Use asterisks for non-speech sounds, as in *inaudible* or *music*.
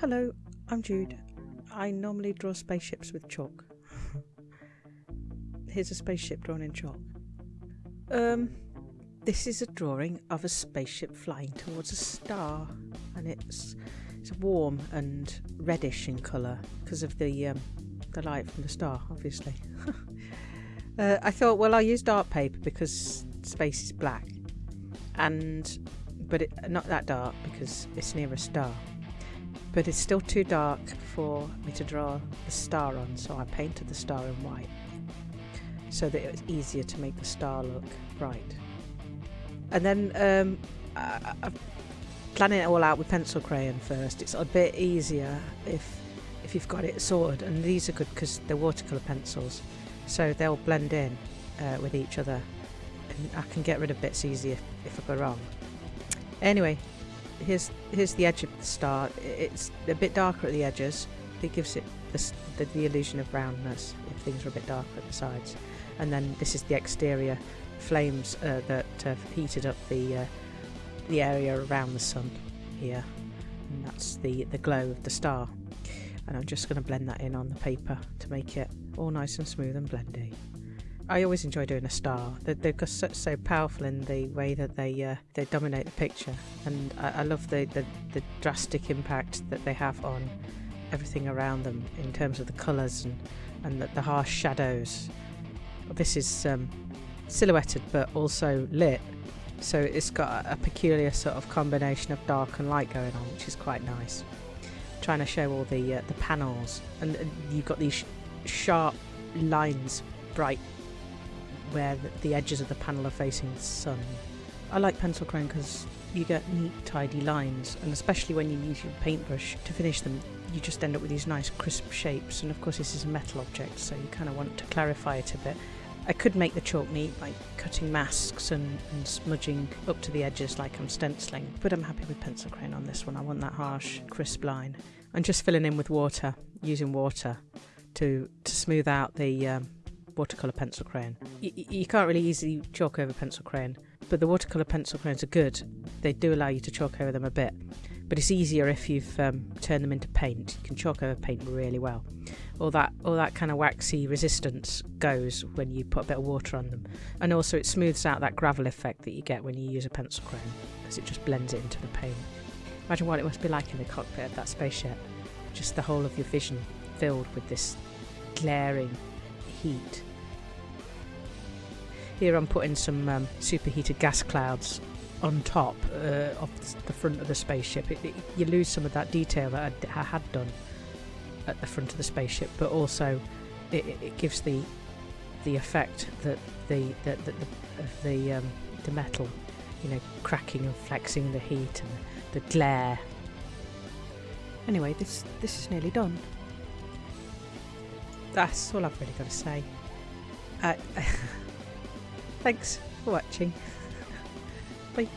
Hello, I'm Jude. I normally draw spaceships with chalk. *laughs* Here's a spaceship drawn in chalk. Um, this is a drawing of a spaceship flying towards a star, and it's it's warm and reddish in colour because of the um, the light from the star, obviously. *laughs* uh, I thought, well, I'll use dark paper because space is black, and but it, not that dark because it's near a star. But it's still too dark for me to draw the star on, so I painted the star in white so that it was easier to make the star look bright. And then um, I, I, planning it all out with pencil crayon first. It's a bit easier if if you've got it sorted, and these are good because they're watercolour pencils, so they'll blend in uh, with each other, and I can get rid of bits easier if I go wrong. Anyway, here's here's the edge of the star. It's a bit darker at the edges. It gives it the, the, the illusion of roundness if things are a bit darker at the sides. And then this is the exterior flames uh, that have heated up the uh, the area around the sun here. And that's the, the glow of the star. And I'm just going to blend that in on the paper to make it all nice and smooth and blendy. I always enjoy doing a star. They're, they're so, so powerful in the way that they uh, they dominate the picture, and I, I love the, the, the drastic impact that they have on everything around them in terms of the colours and and the, the harsh shadows. This is um, silhouetted but also lit, so it's got a, peculiar sort of combination of dark and light going on, which is quite nice. Trying to show all the uh, the panels, and, and you've got these sh sharp lines, bright where the, edges of the panel are facing the sun. I like pencil crayon because you get neat tidy lines and especially when you use your paintbrush to finish them you just end up with these nice crisp shapes and of course this is a metal object so you kind of want to clarify it a bit. I could make the chalk neat by cutting masks and, and smudging up to the edges like I'm stenciling but I'm happy with pencil crayon on this one. I want that harsh crisp line. I'm just filling in with water, using water to, to smooth out the um, watercolour pencil crayon. Y you can't really easily chalk over pencil crayon, but the watercolour pencil crayons are good. They do allow you to chalk over them a bit, but it's easier if you've um, turned them into paint. You can chalk over paint really well. All that, all that kind of waxy resistance goes when you put a bit of water on them, and also it smooths out that gravel effect that you get when you use a pencil crayon, because it just blends it into the paint. Imagine what it must be like in the cockpit of that spaceship. Just the whole of your vision filled with this glaring heat. Here I'm putting some um, superheated gas clouds on top uh, of the front of the spaceship. It, it, you lose some of that detail that I, I, had done at the front of the spaceship, but also it, it gives the the effect that the the, the, the the um, the metal, you know, cracking and flexing the heat and the glare. Anyway, this this is nearly done. That's all I've really got to say. Uh, *laughs* thanks for watching. Bye.